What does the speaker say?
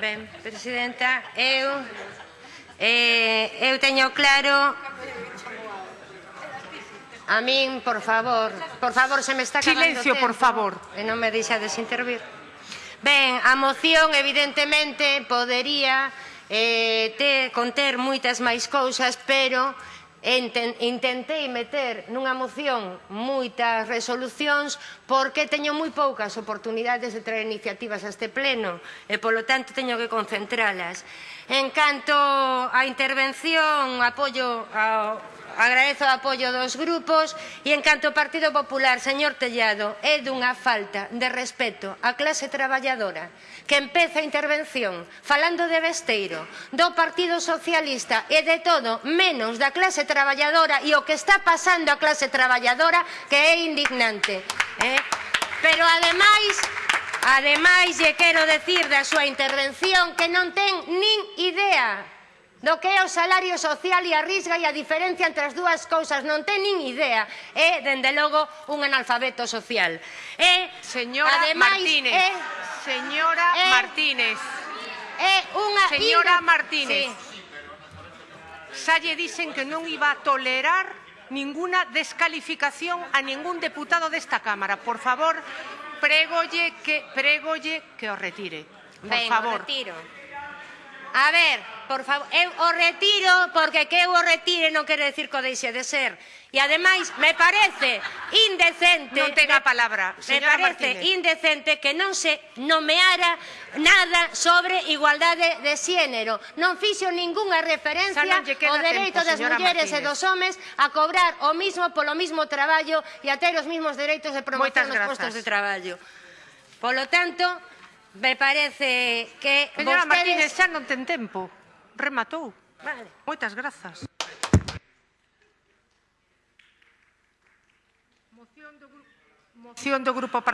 Ben, Presidenta, eu, eh, eu teño claro... A min, por favor, por favor, se me está acabando Silencio, tempo, por favor. E non me deixa desintervir. Ben, a moción, evidentemente, podería eh, te conter moitas máis cousas, pero intentei meter nunha moción moitas resolucións porque teño moi poucas oportunidades de traer iniciativas a este pleno e polo tanto teño que concentralas. En canto á intervención, apoio ao Agradezo o apoio dos grupos e, en canto ao Partido Popular, señor Tellado, é dunha falta de respeto á clase traballadora que empeza a intervención falando de Besteiro, do Partido Socialista e de todo menos da clase traballadora e o que está pasando á clase traballadora que é indignante. Eh? Pero, ademais, Ademais, lle quero decir da súa intervención que non ten nin idea do que é o salario social e a risga e a diferencia entre as dúas cousas. Non ten nin idea. É, dende logo, un analfabeto social. É, señora ademais, Martínez. É, señora eh, Martínez. É unha... Señora inga... Martínez. Sí. Xa lle dixen que non iba a tolerar ninguna descalificación a ningún deputado desta Cámara. Por favor, pregolle que, pregolle que o retire. Por Ven, favor. retiro. A ver, por favor, eu o retiro porque que eu o retire non quere decir que o deixe de ser. E ademais me parece indecente, non ten a palabra, me parece Martínez. indecente que non se nomeara nada sobre igualdade de xénero. Non fixo ningunha referencia ao dereito tempo, das mulleres Martínez. e dos homes a cobrar o mismo polo mismo traballo e a ter os mismos dereitos de promoción nos postos de traballo. Polo tanto, me parece que Señora vostedes... Martínez, xa non ten tempo. Rematou. Vale. Moitas grazas. Moción do, grupo, moción do Grupo Parlamentario.